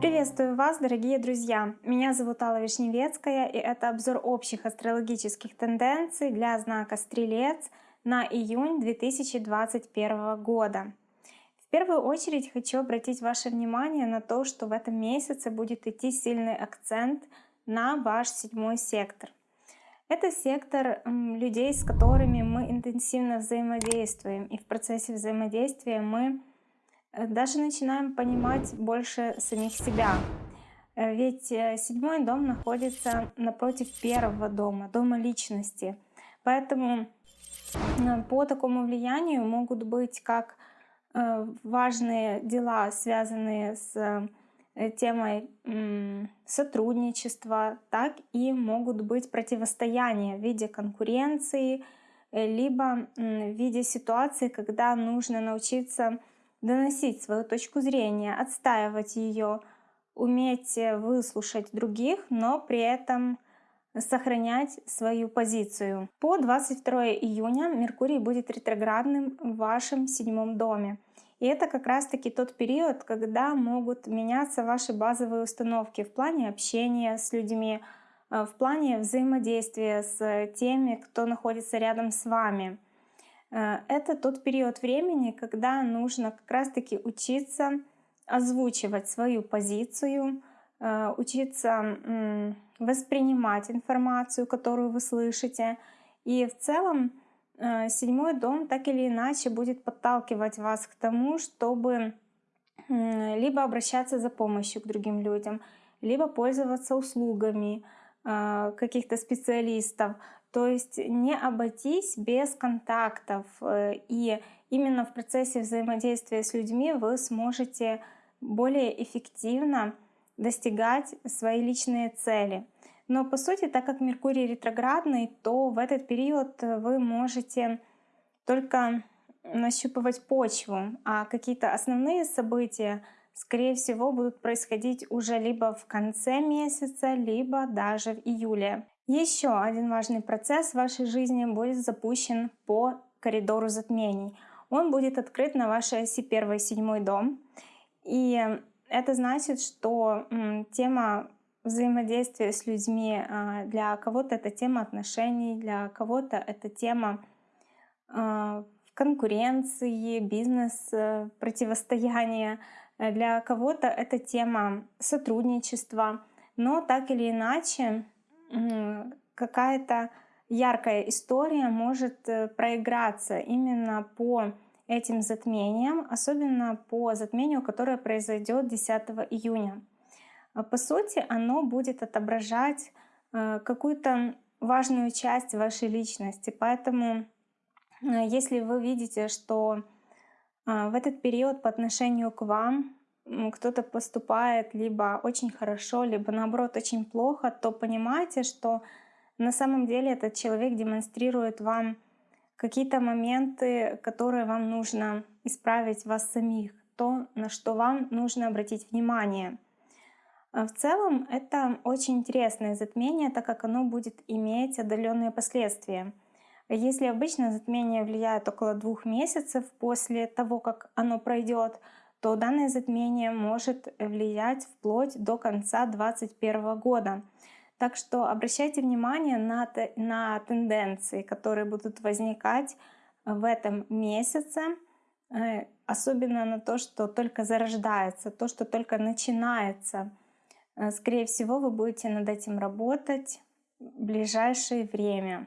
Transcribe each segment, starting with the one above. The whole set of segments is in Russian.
Приветствую вас, дорогие друзья! Меня зовут Алла Вишневецкая, и это обзор общих астрологических тенденций для знака Стрелец на июнь 2021 года. В первую очередь хочу обратить ваше внимание на то, что в этом месяце будет идти сильный акцент на ваш седьмой сектор. Это сектор людей, с которыми мы интенсивно взаимодействуем, и в процессе взаимодействия мы Э, даже начинаем понимать больше самих себя. Э, ведь э, седьмой дом находится напротив первого дома, дома личности. Поэтому по такому влиянию могут быть как важные дела, связанные с темой сотрудничества, так и могут быть противостояния в виде конкуренции, либо в виде ситуации, когда нужно научиться доносить свою точку зрения, отстаивать ее, уметь э, выслушать других, но при этом сохранять свою позицию. По 22 июня Меркурий будет ретроградным в вашем седьмом доме. И это как раз-таки тот период, когда могут меняться ваши базовые установки в плане общения с людьми, э, в плане взаимодействия с теми, кто находится рядом с вами. Э, это тот период времени, когда нужно как раз-таки учиться озвучивать свою позицию, э, учиться воспринимать информацию, которую вы слышите. И в целом седьмой дом так или иначе будет подталкивать вас к тому, чтобы либо обращаться за помощью к другим людям, либо пользоваться услугами каких-то специалистов, то есть не обойтись без контактов. Э, и именно в процессе взаимодействия с людьми вы сможете более эффективно достигать свои личные цели. Но по сути, так как Меркурий ретроградный, то в этот период вы можете только нащупывать почву, а какие-то основные события, скорее всего, будут происходить уже либо в конце месяца, либо даже в июле. Еще один важный процесс в вашей жизни будет запущен по коридору затмений. Он будет открыт на вашей оси 1 и 7 дом. И это значит, что тема взаимодействия с людьми а, для кого-то это тема отношений, для кого-то это тема а, конкуренции, бизнес, противостояния, для кого-то это тема сотрудничества. Но так или иначе, какая-то яркая история может э, проиграться именно по этим затмениям, особенно по затмению, которое произойдет 10 июня. А по сути, оно будет отображать э, какую-то важную часть вашей личности. Поэтому, э, если вы видите, что в этот период по отношению к вам кто-то поступает либо очень хорошо, либо наоборот очень плохо, то понимайте, что на самом деле этот человек демонстрирует вам какие-то моменты, которые вам нужно исправить вас самих, то, на что вам нужно обратить внимание. А в целом это очень интересное затмение, так как оно будет иметь отдаленные последствия. Если обычно затмение влияет около двух месяцев после того, как оно пройдет, то данное затмение может влиять вплоть до конца 2021 года. Так что обращайте внимание на, на тенденции, которые будут возникать в этом месяце, э, особенно на то, что только зарождается, то, что только начинается. Э, скорее всего, вы будете над этим работать в ближайшее время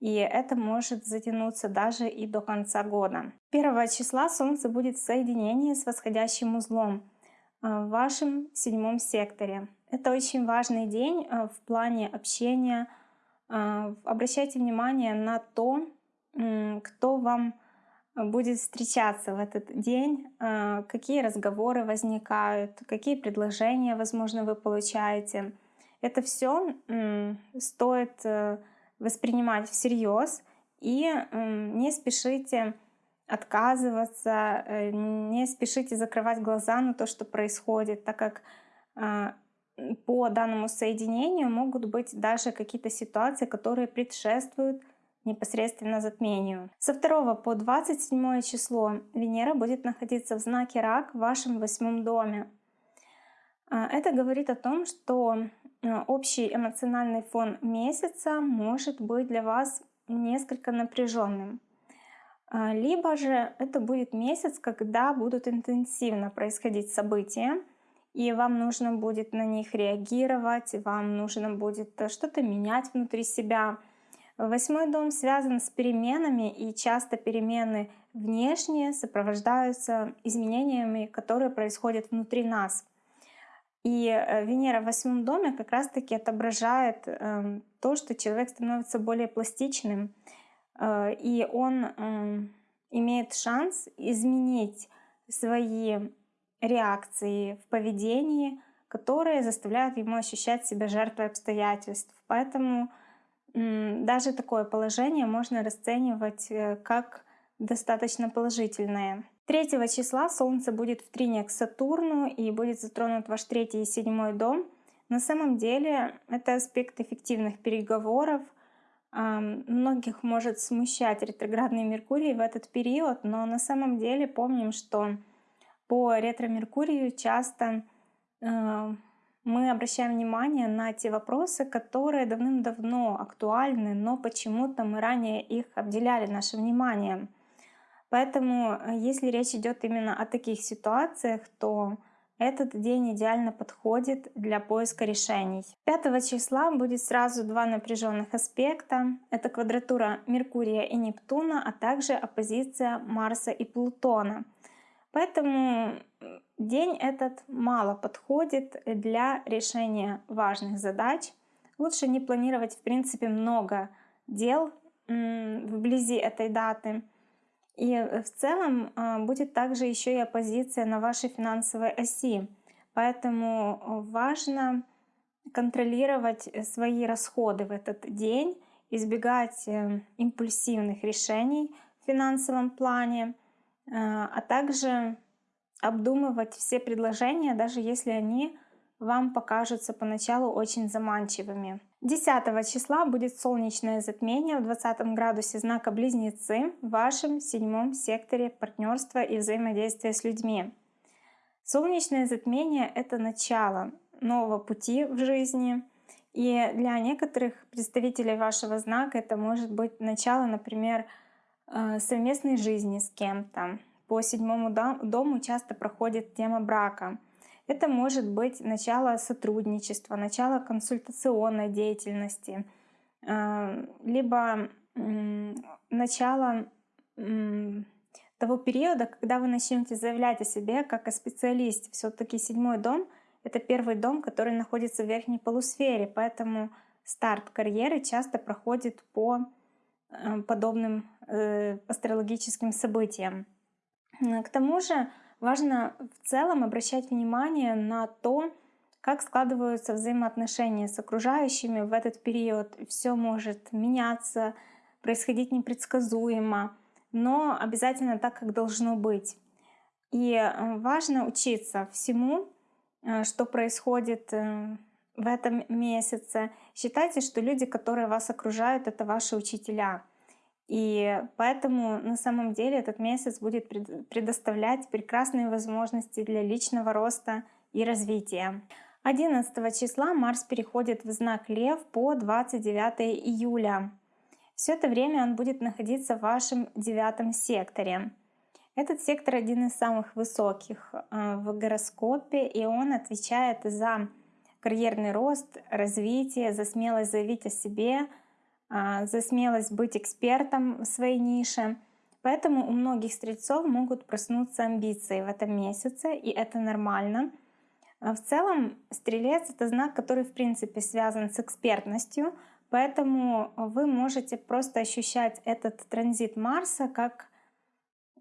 и это может затянуться даже и до конца года. 1 числа Солнце будет в соединении с восходящим узлом э, в вашем седьмом секторе. Это очень важный день э, в плане общения. Обращайте внимание на то, кто вам будет встречаться в этот день, какие разговоры возникают, какие предложения, возможно, вы получаете. Это все стоит воспринимать всерьез и не спешите отказываться, э, не спешите закрывать глаза на то, что происходит, так как а, по данному соединению могут быть даже какие-то ситуации, которые предшествуют непосредственно затмению. Со 2 по 27 число Венера будет находиться в знаке Рак в вашем восьмом доме. А, это говорит о том, что а, общий эмоциональный фон месяца может быть для вас несколько напряженным. А, либо же это будет месяц, когда будут интенсивно происходить события, и вам нужно будет на них реагировать, вам нужно будет э, что-то менять внутри себя. Восьмой дом связан с переменами, и часто перемены внешние сопровождаются изменениями, которые происходят внутри нас. И э, Венера в восьмом доме как раз-таки отображает эм, то, что человек становится более пластичным, Э, и он эм, имеет шанс изменить свои реакции в поведении, которые заставляют ему ощущать себя жертвой обстоятельств. Поэтому даже такое положение можно расценивать э, как достаточно положительное. 3 числа Солнце будет в трине к Сатурну и будет затронут ваш третий и седьмой дом. На самом деле это аспект эффективных переговоров, Многих может смущать ретроградный Меркурий в этот период, но на самом деле помним, что по ретро-Меркурию часто э, мы обращаем внимание на те вопросы, которые давным-давно актуальны, но почему-то мы ранее их обделяли нашим вниманием. Поэтому, э, если речь идет именно о таких ситуациях, то этот день идеально подходит для поиска решений. 5 числа будет сразу два напряженных аспекта. Это квадратура Меркурия и Нептуна, а также оппозиция Марса и Плутона. Поэтому день этот мало подходит для решения важных задач. Лучше не планировать в принципе много дел вблизи этой даты. И э, в целом а, будет также еще и оппозиция на вашей финансовой оси. Поэтому э, важно контролировать э, свои расходы в этот день, избегать импульсивных решений в финансовом плане, а также обдумывать все предложения, даже если они вам покажутся поначалу очень заманчивыми. 10 числа будет солнечное затмение в 20 градусе знака Близнецы в вашем седьмом секторе партнерства и взаимодействия с людьми. Солнечное затмение — это начало нового пути в жизни, и для некоторых представителей вашего знака это может быть начало, например, э, совместной жизни с кем-то. По седьмому дому часто проходит тема брака — это может быть начало сотрудничества, начало консультационной деятельности, э, либо начало того периода, когда вы начнете заявлять о себе как о специалисте. Все-таки седьмой дом — это первый дом, который находится в верхней полусфере, поэтому старт карьеры часто проходит по э, подобным э, астрологическим событиям. К тому же Важно в целом обращать внимание на то, как складываются взаимоотношения с окружающими в этот период. Все может меняться, происходить непредсказуемо, но обязательно так, как должно быть. И э, важно учиться всему, э, что происходит э, в этом месяце. Считайте, что люди, которые вас окружают, это ваши учителя — и поэтому на самом деле этот месяц будет предоставлять прекрасные возможности для личного роста и развития. 11 числа Марс переходит в знак Лев по 29 июля. Все это время он будет находиться в вашем девятом секторе. Этот сектор один из самых высоких э, в гороскопе, и он отвечает за карьерный рост, развитие, за смелость заявить о себе, за смелость быть экспертом в своей нише. Поэтому у многих стрельцов могут проснуться амбиции в этом месяце, и это нормально. А в целом стрелец — это знак, который в принципе связан с экспертностью, поэтому вы можете просто ощущать этот транзит Марса как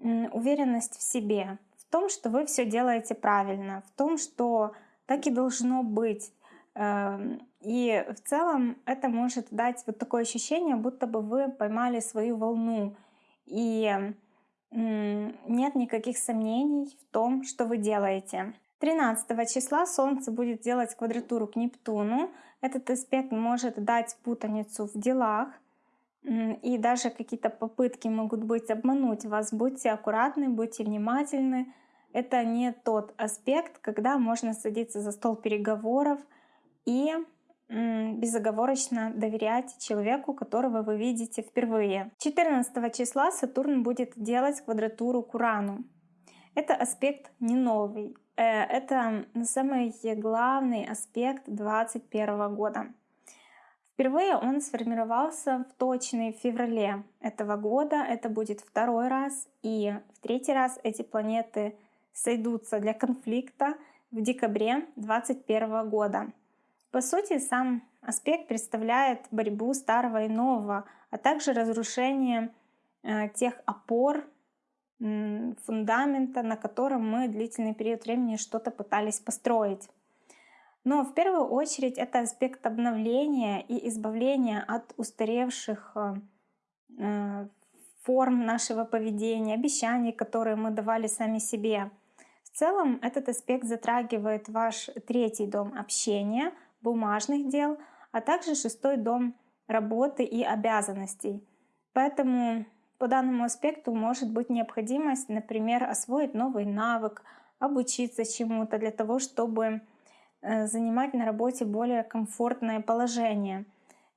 уверенность в себе, в том, что вы все делаете правильно, в том, что так и должно быть. И в целом это может дать вот такое ощущение, будто бы вы поймали свою волну. И нет никаких сомнений в том, что вы делаете. 13 числа Солнце будет делать квадратуру к Нептуну. Этот аспект может дать путаницу в делах. и даже какие-то попытки могут быть обмануть вас. Будьте аккуратны, будьте внимательны. Это не тот аспект, когда можно садиться за стол переговоров и безоговорочно доверять человеку, которого вы видите впервые. 14 числа Сатурн будет делать квадратуру к Урану. Это аспект не новый. Э, это самый главный аспект 2021 года. Впервые он сформировался в точной феврале этого года. Это будет второй раз. И в третий раз эти планеты сойдутся для конфликта в декабре 2021 года. По сути, сам аспект представляет борьбу старого и нового, а также разрушение э, тех опор, фундамента, на котором мы длительный период времени что-то пытались построить. Но в первую очередь это аспект обновления и избавления от устаревших э, э, форм нашего поведения, обещаний, которые мы давали сами себе. В целом этот аспект затрагивает ваш третий дом общения, бумажных дел, а также шестой дом работы и обязанностей. Поэтому по данному аспекту может быть необходимость, например, освоить новый навык, обучиться чему-то для того, чтобы э, занимать на работе более комфортное положение.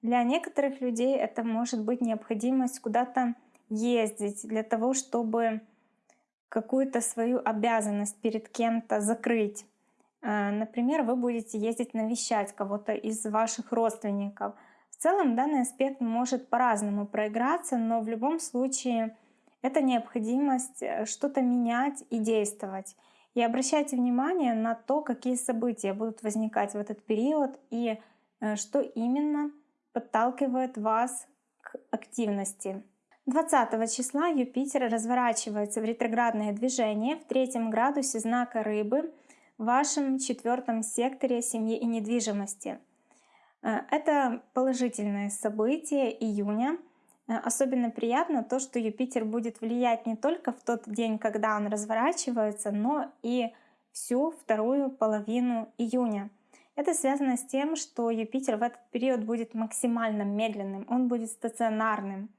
Для некоторых людей это может быть необходимость куда-то ездить для того, чтобы какую-то свою обязанность перед кем-то закрыть. Э, например, вы будете ездить навещать кого-то из ваших родственников. В целом данный аспект может по-разному проиграться, но в любом случае это необходимость э, что-то менять и действовать. И обращайте внимание на то, какие события будут возникать в этот период и э, что именно подталкивает вас к активности. 20 числа Юпитер разворачивается в ретроградное движение в третьем градусе знака Рыбы в вашем четвертом секторе семьи и недвижимости. Э, это положительное событие июня. Э, особенно приятно то, что Юпитер будет влиять не только в тот день, когда он разворачивается, но и всю вторую половину июня. Это связано с тем, что Юпитер в этот период будет максимально медленным, он будет стационарным.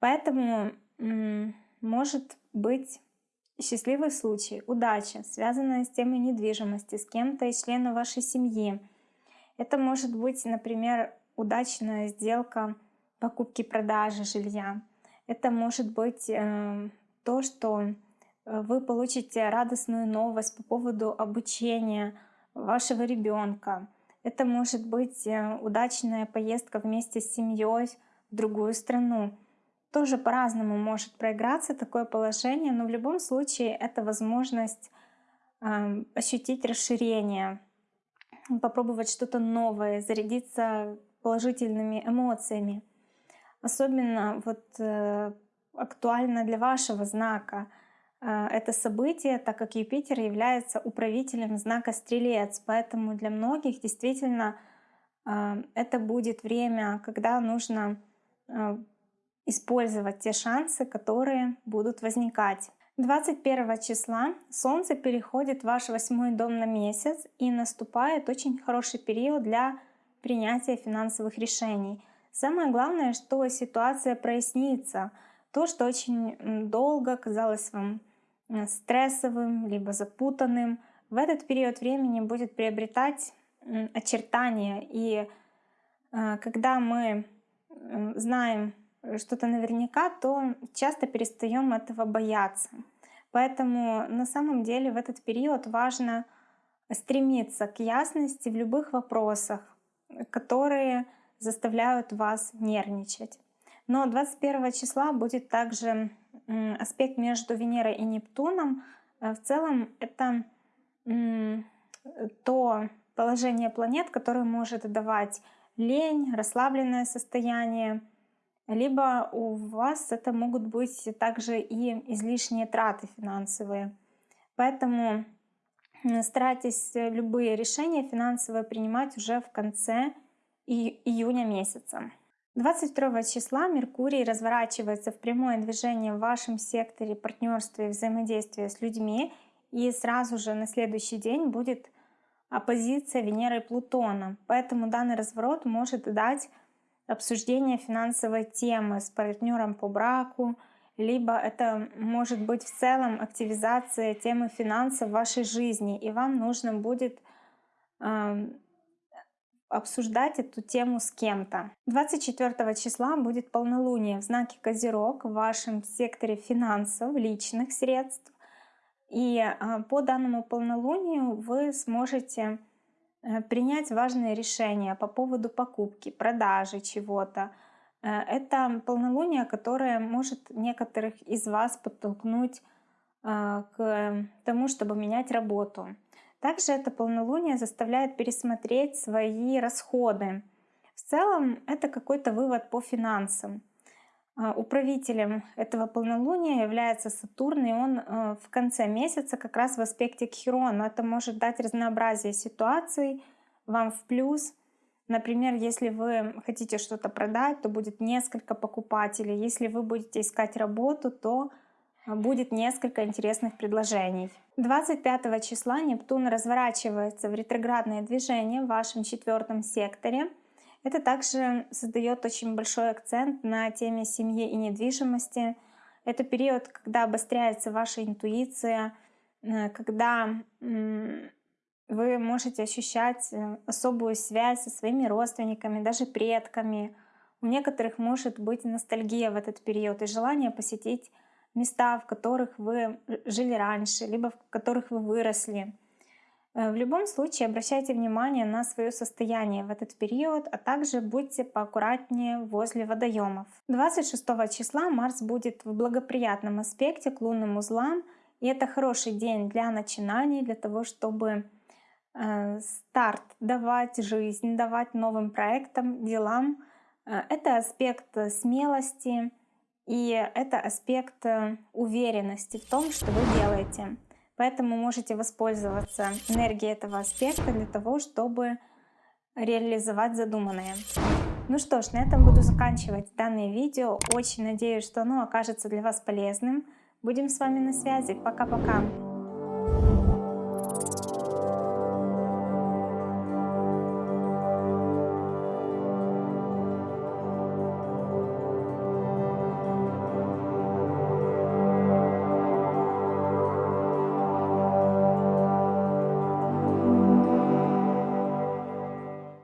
Поэтому может быть счастливый случай, удача, связанная с темой недвижимости, с кем-то из членов вашей семьи. Это может быть, например, удачная сделка покупки-продажи жилья. Это может быть э, то, что э, вы получите радостную новость по поводу обучения вашего ребенка. Это может быть э, удачная поездка вместе с семьей в другую страну тоже по-разному может проиграться такое положение, но в любом случае это возможность э, ощутить расширение, попробовать что-то новое, зарядиться положительными эмоциями. Особенно вот э, актуально для вашего знака э, это событие, так как Юпитер является управителем знака Стрелец, поэтому для многих действительно э, это будет время, когда нужно э, использовать те шансы, которые будут возникать. 21 числа Солнце переходит в ваш восьмой дом на месяц и наступает очень хороший период для принятия финансовых решений. Самое главное, что ситуация прояснится. То, что очень долго казалось вам стрессовым, либо запутанным, в этот период времени будет приобретать очертания. И э, когда мы знаем Э, что-то наверняка, то часто перестаем этого бояться. Поэтому на самом деле в этот период важно стремиться к ясности в любых вопросах, которые заставляют вас нервничать. Но 21 числа будет также аспект между Венерой и Нептуном. Э, в целом это то положение планет, которое может давать лень, расслабленное состояние, либо у вас это могут быть также и излишние траты финансовые. Поэтому старайтесь любые решения финансовые принимать уже в конце июня месяца. 22 числа Меркурий разворачивается в прямое движение в вашем секторе партнерства и взаимодействия с людьми, и сразу же на следующий день будет оппозиция Венеры и Плутона. Поэтому данный разворот может дать обсуждение финансовой темы с партнером по браку, либо это может быть в целом активизация темы финансов в вашей жизни, и вам нужно будет э, обсуждать эту тему с кем-то. 24 числа будет полнолуние в знаке Козерог в вашем секторе финансов, личных средств. И э, по данному полнолунию вы сможете принять важные решения по поводу покупки, продажи чего-то, Э, это полнолуние, которое может некоторых из вас подтолкнуть э, к тому, чтобы менять работу. Также это полнолуние заставляет пересмотреть свои расходы. В целом это какой-то вывод по финансам. Э, управителем этого полнолуния является Сатурн, и он в конце месяца как раз в аспекте к Хирону. Это может дать разнообразие ситуаций вам в плюс — Например, если вы хотите что-то продать, то будет несколько покупателей. Если вы будете искать работу, то а, будет несколько интересных предложений. 25 числа Нептун разворачивается в ретроградное движение в вашем четвертом секторе. Это также создает очень большой акцент на теме семьи и недвижимости. Это период, когда обостряется ваша интуиция, э, когда вы можете ощущать э, особую связь со своими родственниками, даже предками. У некоторых может быть ностальгия в этот период и желание посетить места, в которых вы жили раньше, либо в которых вы выросли. Э, в любом случае обращайте внимание на свое состояние в этот период, а также будьте поаккуратнее возле водоемов. 26 числа Марс будет в благоприятном аспекте к лунным узлам, и это хороший день для начинаний, для того, чтобы Э, старт давать жизнь, давать новым проектам, делам. Э, это аспект смелости и это аспект э, уверенности в том, что вы делаете. Поэтому можете воспользоваться энергией этого аспекта для того, чтобы реализовать задуманное. Ну что ж, на этом буду заканчивать данное видео. Очень надеюсь, что оно окажется для вас полезным. Будем с вами на связи. Пока-пока.